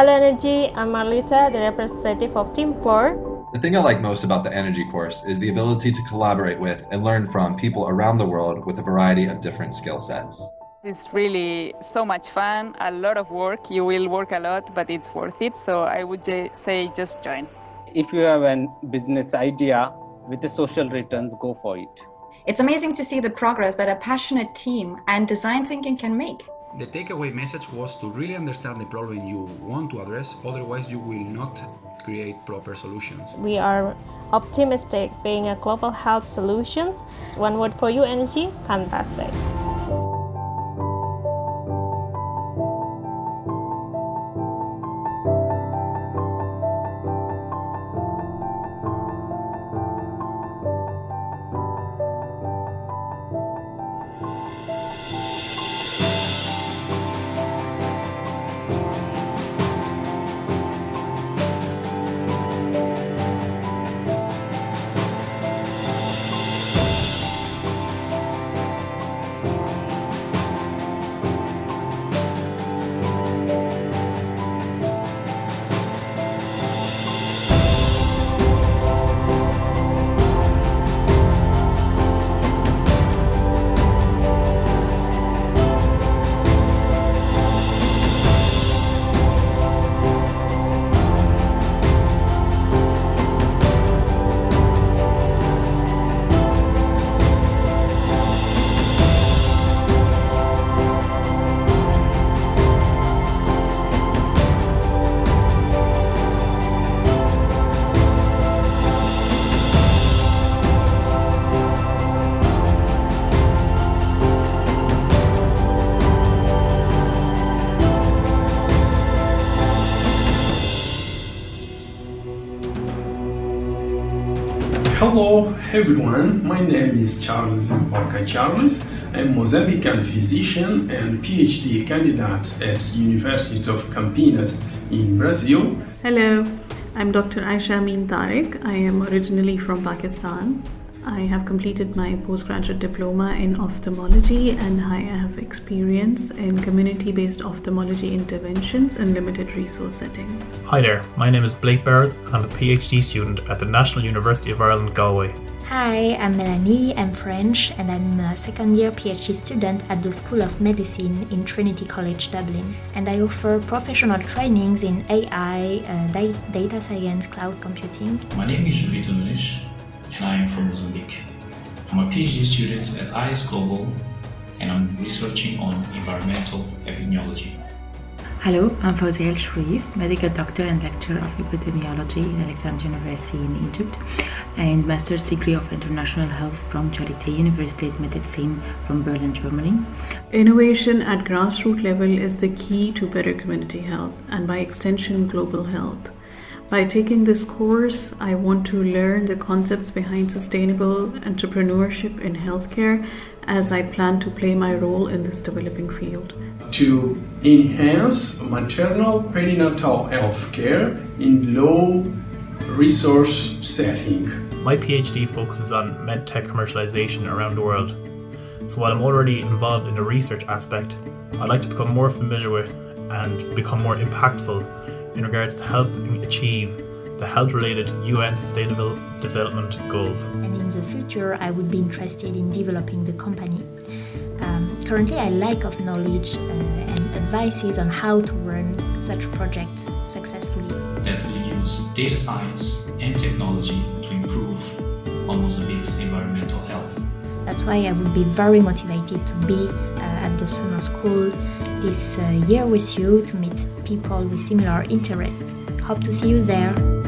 Hello Energy, I'm Marlita, the representative of Team 4. The thing I like most about the Energy course is the ability to collaborate with and learn from people around the world with a variety of different skill sets. It's really so much fun, a lot of work. You will work a lot, but it's worth it. So I would say just join. If you have a business idea with the social returns, go for it. It's amazing to see the progress that a passionate team and design thinking can make. The takeaway message was to really understand the problem you want to address, otherwise you will not create proper solutions. We are optimistic being a global health solutions. One word for you energy, fantastic. Hello everyone, my name is Charles Mboka Charles. I'm a Mozambican physician and PhD candidate at University of Campinas in Brazil. Hello, I'm Dr. Aisha Amin Tariq. I am originally from Pakistan. I have completed my postgraduate diploma in ophthalmology and I have experience in community-based ophthalmology interventions in limited resource settings. Hi there, my name is Blake Barrett and I'm a PhD student at the National University of Ireland, Galway. Hi, I'm Melanie, I'm French and I'm a second year PhD student at the School of Medicine in Trinity College Dublin. And I offer professional trainings in AI, uh, data science, cloud computing. My name is Jovito Nunes and I am from Mozambique. I'm a PhD student at IS Global and I'm researching on environmental epidemiology. Hello, I'm Fawzia El Sharif, medical doctor and lecturer of epidemiology in Alexandria University in Egypt and master's degree of international health from Charité Universität Medizin from Berlin, Germany. Innovation at grassroots level is the key to better community health and by extension global health. By taking this course, I want to learn the concepts behind sustainable entrepreneurship in healthcare as I plan to play my role in this developing field. To enhance maternal perinatal health care in low resource setting. My PhD focuses on medtech commercialization around the world. So while I'm already involved in the research aspect, I'd like to become more familiar with and become more impactful in regards to helping achieve the health-related UN Sustainable Development Goals. And in the future, I would be interested in developing the company. Um, currently, I lack of knowledge uh, and advices on how to run such a project successfully. That we use data science and technology to improve on Mozambique's environmental health. That's why I would be very motivated to be uh, at the summer school this uh, year with you to meet people with similar interests. Hope to see you there.